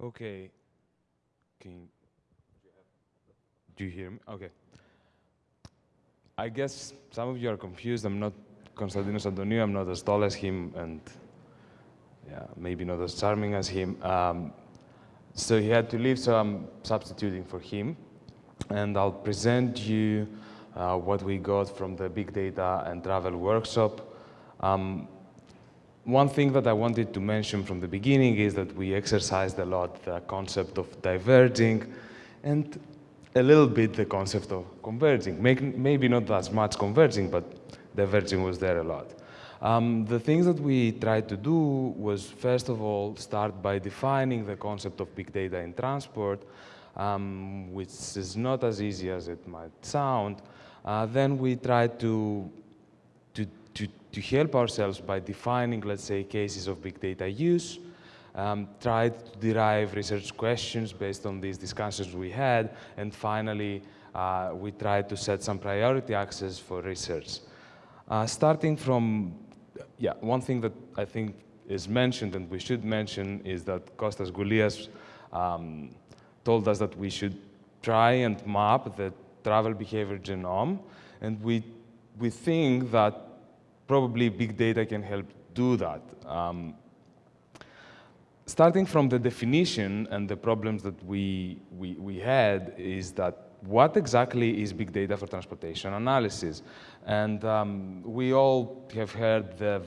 Okay. Can do you hear me? Okay. I guess some of you are confused. I'm not Konstantinos Antoniou. I'm not as tall as him, and yeah, maybe not as charming as him. Um, so he had to leave, so I'm substituting for him. And I'll present you uh, what we got from the Big Data and Travel workshop. Um, one thing that I wanted to mention from the beginning is that we exercised a lot the concept of diverging and a little bit the concept of converging. Maybe not as much converging, but diverging was there a lot. Um, the things that we tried to do was, first of all, start by defining the concept of big data in transport, um, which is not as easy as it might sound. Uh, then we tried to to help ourselves by defining, let's say, cases of big data use, um, tried to derive research questions based on these discussions we had, and finally, uh, we tried to set some priority access for research. Uh, starting from, yeah, one thing that I think is mentioned and we should mention is that Kostas Goulias um, told us that we should try and map the travel behavior genome, and we, we think that probably big data can help do that. Um, starting from the definition and the problems that we, we, we had is that what exactly is big data for transportation analysis? And um, we all have heard the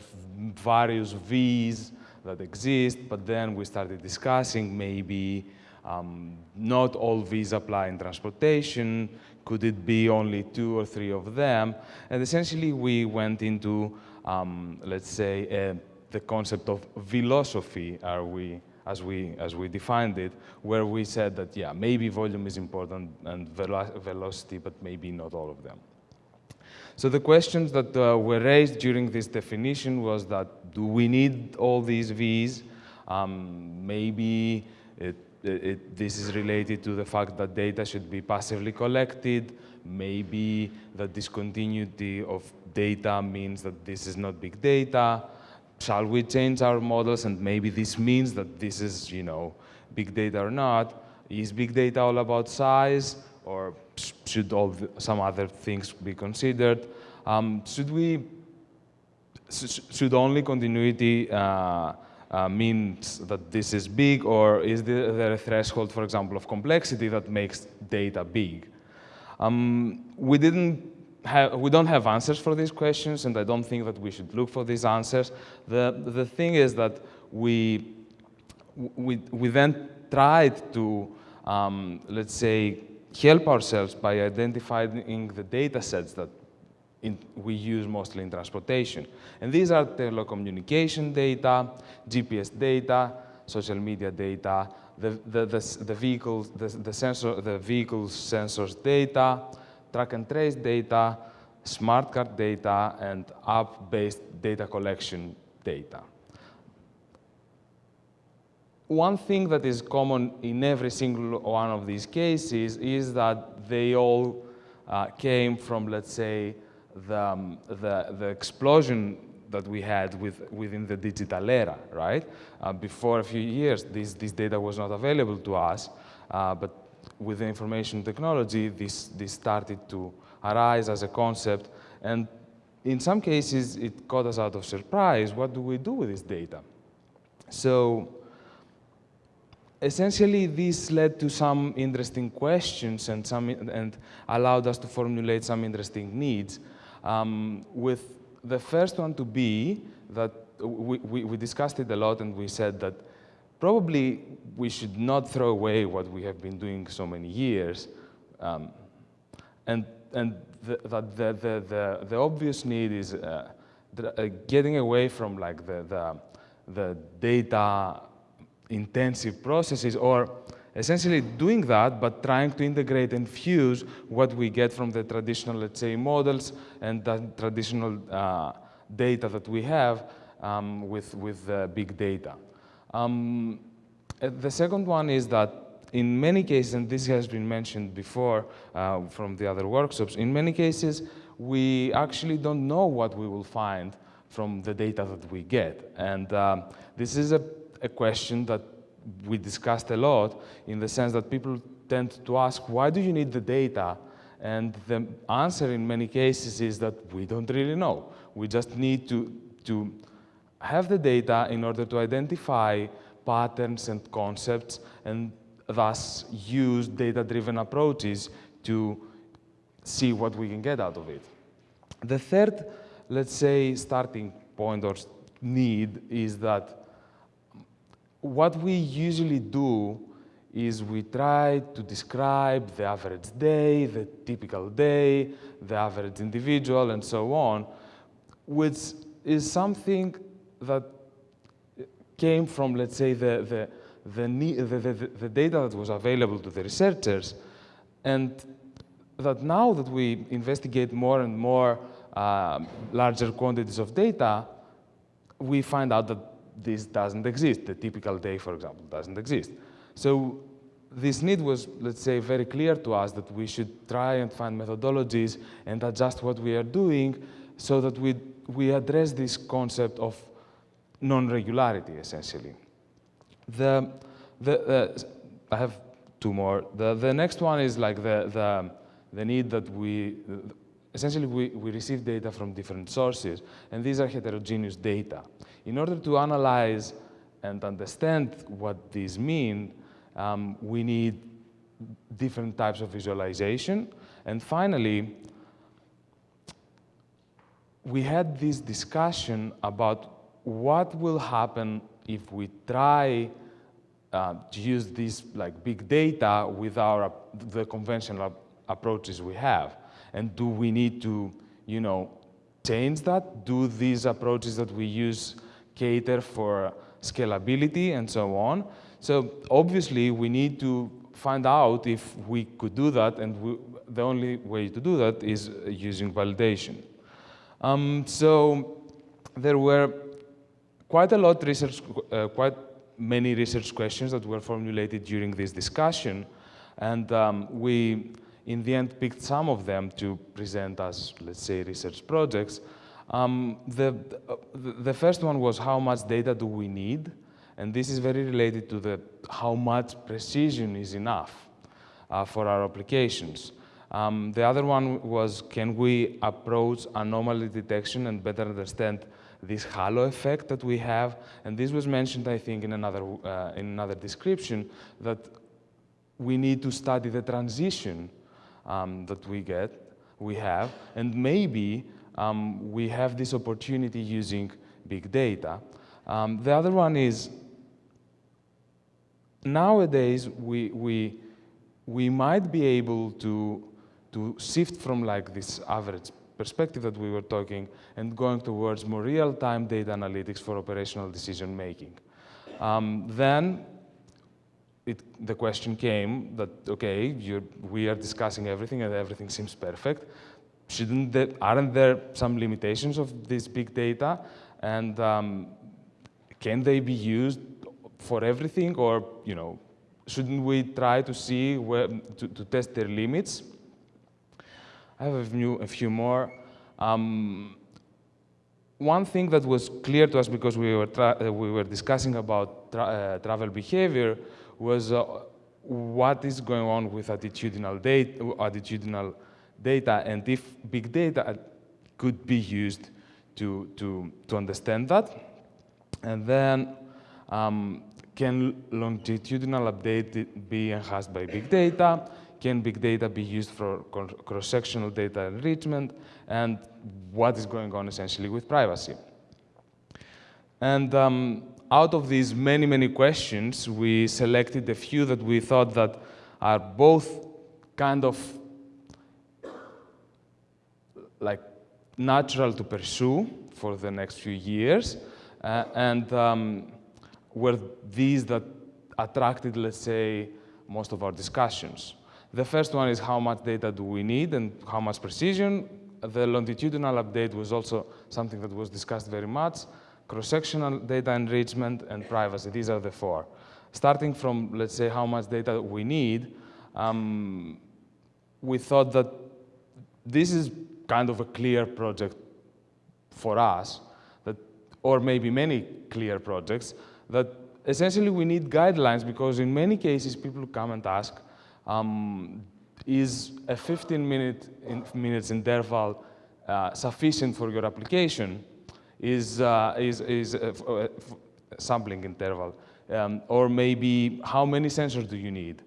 various V's that exist, but then we started discussing maybe um, not all V's apply in transportation, could it be only two or three of them? And essentially, we went into, um, let's say, uh, the concept of philosophy, are we, as we, as we defined it, where we said that, yeah, maybe volume is important and velo velocity, but maybe not all of them. So the questions that uh, were raised during this definition was that, do we need all these V's? Um, maybe it it, this is related to the fact that data should be passively collected. Maybe the discontinuity of data means that this is not big data. Shall we change our models? And maybe this means that this is, you know, big data or not. Is big data all about size? Or should the, some other things be considered? Um, should we, should only continuity uh, uh, means that this is big, or is there a threshold, for example, of complexity that makes data big? Um, we didn't have, we don't have answers for these questions, and I don't think that we should look for these answers. The, the thing is that we, we, we then tried to, um, let's say, help ourselves by identifying the data sets that in, we use mostly in transportation. And these are telecommunication data, GPS data, social media data, the, the, the, the vehicles, the, the, sensor, the vehicles sensors data, track and trace data, smart card data, and app-based data collection data. One thing that is common in every single one of these cases is that they all uh, came from, let's say, the, um, the, the explosion that we had with, within the digital era, right? Uh, before a few years, this, this data was not available to us, uh, but with the information technology, this, this started to arise as a concept, and in some cases, it caught us out of surprise. What do we do with this data? So essentially, this led to some interesting questions and, some, and allowed us to formulate some interesting needs. Um, with the first one to be that we, we, we, discussed it a lot and we said that probably we should not throw away what we have been doing so many years. Um, and and the, the, the, the, the, obvious need is uh, uh, getting away from like the, the, the data intensive processes or essentially doing that, but trying to integrate and fuse what we get from the traditional, let's say, models and the traditional uh, data that we have um, with, with uh, big data. Um, uh, the second one is that in many cases, and this has been mentioned before uh, from the other workshops, in many cases, we actually don't know what we will find from the data that we get. And um, this is a, a question that we discussed a lot in the sense that people tend to ask, why do you need the data? And the answer in many cases is that we don't really know. We just need to, to have the data in order to identify patterns and concepts and thus use data-driven approaches to see what we can get out of it. The third, let's say, starting point or need is that what we usually do is we try to describe the average day, the typical day, the average individual, and so on, which is something that came from, let's say, the, the, the, the, data that was available to the researchers, and that now that we investigate more and more uh, larger quantities of data, we find out that this doesn't exist. The typical day, for example, doesn't exist. So this need was, let's say, very clear to us that we should try and find methodologies and adjust what we are doing so that we, we address this concept of non-regularity, essentially. The, the, I have two more. The, the next one is like the, the, the need that we, essentially we, we receive data from different sources, and these are heterogeneous data. In order to analyze and understand what these mean, um, we need different types of visualization. And finally, we had this discussion about what will happen if we try uh, to use this like big data with our the conventional approaches we have, and do we need to, you know, change that? Do these approaches that we use cater for scalability and so on? So obviously we need to find out if we could do that, and we, the only way to do that is using validation. Um, so there were quite a lot of research, uh, quite many research questions that were formulated during this discussion. And um, we, in the end, picked some of them to present as, let's say, research projects. Um, the, the, first one was how much data do we need? And this is very related to the how much precision is enough uh, for our applications. Um, the other one was, can we approach anomaly detection and better understand this halo effect that we have, and this was mentioned, I think, in another, uh, in another description, that we need to study the transition um, that we get, we have, and maybe um, we have this opportunity using big data. Um, the other one is, nowadays, we, we, we might be able to, to shift from like this average perspective that we were talking and going towards more real-time data analytics for operational decision making. Um, then it, the question came that, okay, we are discussing everything and everything seems perfect. Shouldn't there, aren't there some limitations of this big data? And um, can they be used for everything or, you know, shouldn't we try to see where, to, to test their limits? I have a few, a few more. Um, one thing that was clear to us because we were, uh, we were discussing about tra uh, travel behavior was uh, what is going on with attitudinal data, attitudinal data and if big data could be used to, to, to understand that. And then um, can longitudinal update be enhanced by big data? Can big data be used for cross-sectional data enrichment? And what is going on essentially with privacy? And um, out of these many, many questions, we selected a few that we thought that are both kind of like natural to pursue for the next few years, uh, and um, were these that attracted, let's say, most of our discussions. The first one is how much data do we need and how much precision. The longitudinal update was also something that was discussed very much. Cross-sectional data enrichment and privacy, these are the four. Starting from, let's say, how much data we need, um, we thought that this is kind of a clear project for us, that, or maybe many clear projects, that essentially we need guidelines because in many cases people come and ask, um, is a 15 minute in minutes interval uh, sufficient for your application? Is, uh, is, is a, a sampling interval? Um, or maybe how many sensors do you need?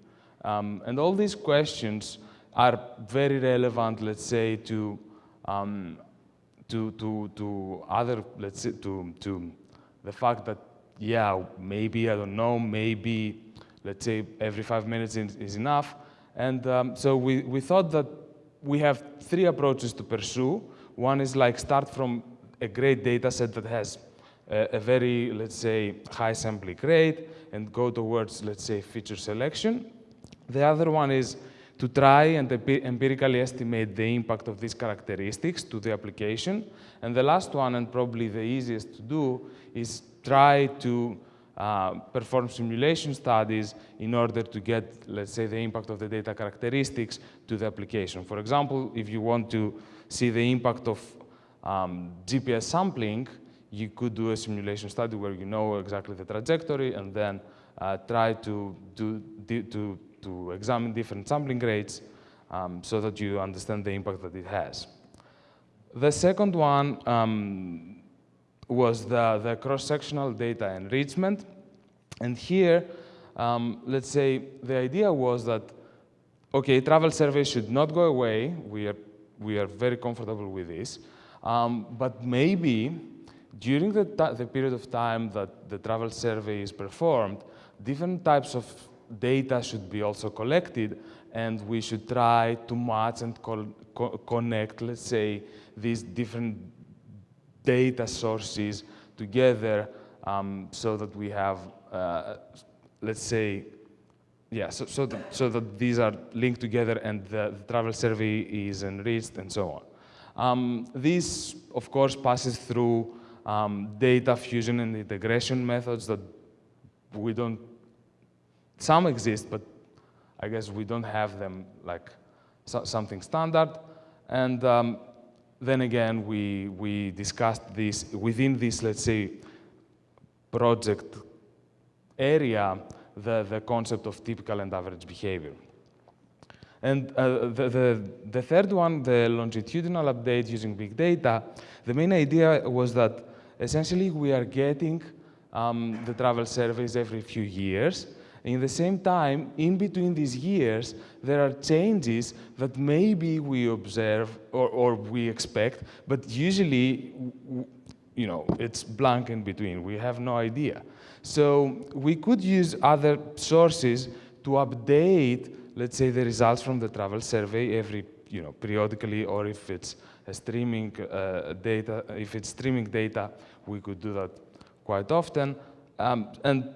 Um, and all these questions are very relevant, let's say, to, um, to, to, to other, let's say, to, to the fact that, yeah, maybe, I don't know, maybe, let's say, every five minutes is, enough. And um, so we, we thought that we have three approaches to pursue. One is like start from a great data set that has a, a very, let's say, high sampling rate and go towards, let's say, feature selection. The other one is to try and empirically estimate the impact of these characteristics to the application. And the last one, and probably the easiest to do, is try to uh, perform simulation studies in order to get, let's say, the impact of the data characteristics to the application. For example, if you want to see the impact of um, GPS sampling, you could do a simulation study where you know exactly the trajectory and then uh, try to, do, to, to examine different sampling rates um, so that you understand the impact that it has. The second one um, was the, the cross-sectional data enrichment. And here, um, let's say the idea was that, okay, travel surveys should not go away. We are, we are very comfortable with this. Um, but maybe during the, the period of time that the travel survey is performed, different types of data should be also collected and we should try to match and co connect, let's say, these different data sources together um, so that we have, uh, let's say, yeah, so, so, that, so that these are linked together and the, the travel survey is enriched and so on. Um, this, of course, passes through um, data fusion and integration methods that we don't, some exist, but I guess we don't have them like so, something standard. And um, then again, we, we discussed this within this, let's say, project area, the, the concept of typical and average behavior. And uh, the, the, the, third one, the longitudinal update using big data, the main idea was that essentially we are getting um, the travel surveys every few years. In the same time, in between these years, there are changes that maybe we observe or, or we expect, but usually, you know, it's blank in between. We have no idea. So we could use other sources to update, let's say, the results from the travel survey every, you know, periodically, or if it's a streaming uh, data, if it's streaming data, we could do that quite often. Um, and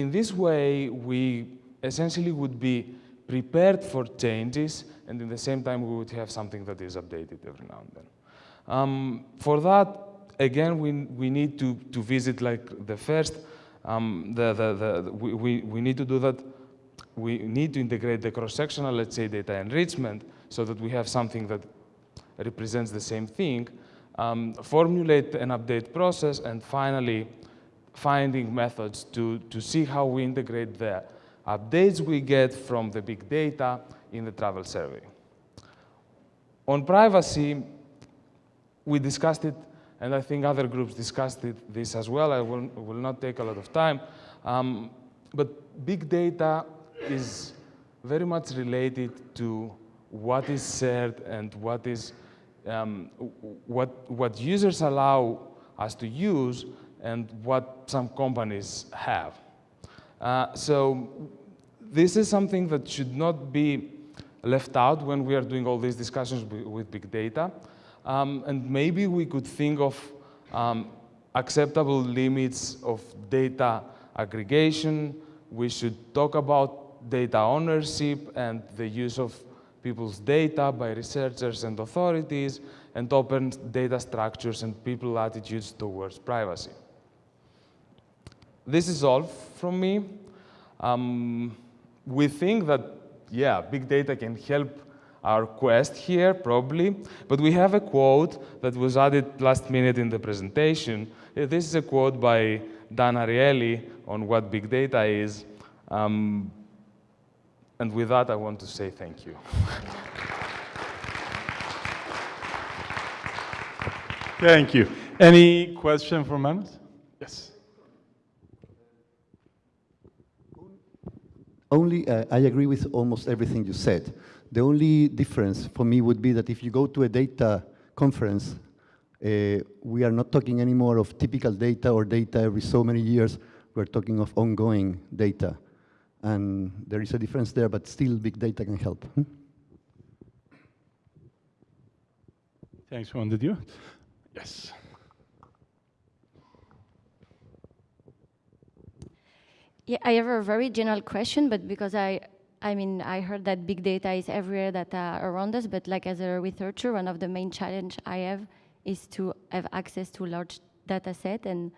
in this way, we essentially would be prepared for changes, and in the same time, we would have something that is updated every now and then. Um, for that, again, we, we need to, to visit like the first, um, the, the, the, we, we need to do that, we need to integrate the cross-sectional, let's say, data enrichment, so that we have something that represents the same thing, um, formulate an update process, and finally, finding methods to, to see how we integrate the updates we get from the big data in the travel survey. On privacy, we discussed it, and I think other groups discussed it, this as well. I will, will not take a lot of time. Um, but big data is very much related to what is shared and what is um, what, what users allow us to use and what some companies have. Uh, so this is something that should not be left out when we are doing all these discussions with big data. Um, and maybe we could think of um, acceptable limits of data aggregation. We should talk about data ownership and the use of people's data by researchers and authorities, and open data structures and people attitudes towards privacy. This is all from me. Um, we think that, yeah, big data can help our quest here, probably, but we have a quote that was added last minute in the presentation. This is a quote by Dan Ariely on what big data is. Um, and with that, I want to say thank you. Thank you. Any question from members? Yes. Only, uh, I agree with almost everything you said. The only difference for me would be that if you go to a data conference, uh, we are not talking anymore of typical data or data every so many years. We're talking of ongoing data. And there is a difference there, but still big data can help. Hmm? Thanks, Juan. Did you? Yes. Yeah, I have a very general question, but because I, I mean, I heard that big data is everywhere that uh, around us, but like as a researcher, one of the main challenge I have is to have access to large data set and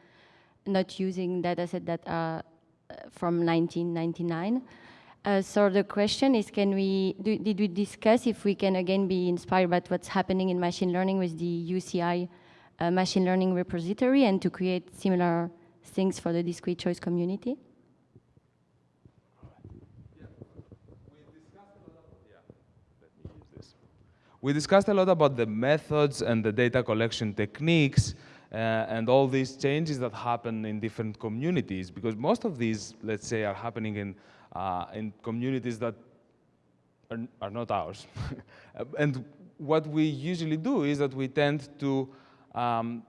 not using data set that are uh, from 1999. Uh, so the question is, can we, do, did we discuss if we can again be inspired by what's happening in machine learning with the UCI uh, machine learning repository and to create similar things for the discrete choice community? We discussed a lot about the methods and the data collection techniques uh, and all these changes that happen in different communities because most of these, let's say, are happening in, uh, in communities that are, are not ours. and what we usually do is that we tend to um,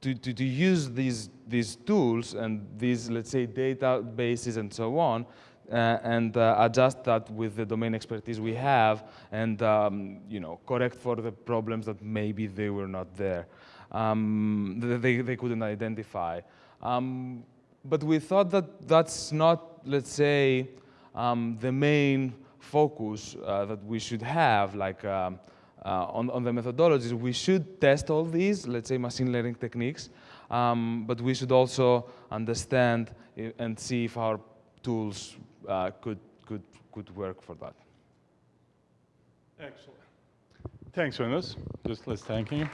to, to, to, use these, these tools and these, let's say, databases and so on uh, and uh, adjust that with the domain expertise we have and um, you know correct for the problems that maybe they were not there um, they, they couldn't identify. Um, but we thought that that's not let's say um, the main focus uh, that we should have like um, uh, on, on the methodologies. We should test all these let's say machine learning techniques um, but we should also understand and see if our tools uh, could, could, could work for that. Excellent. Thanks, Jonas. Just let's thank you.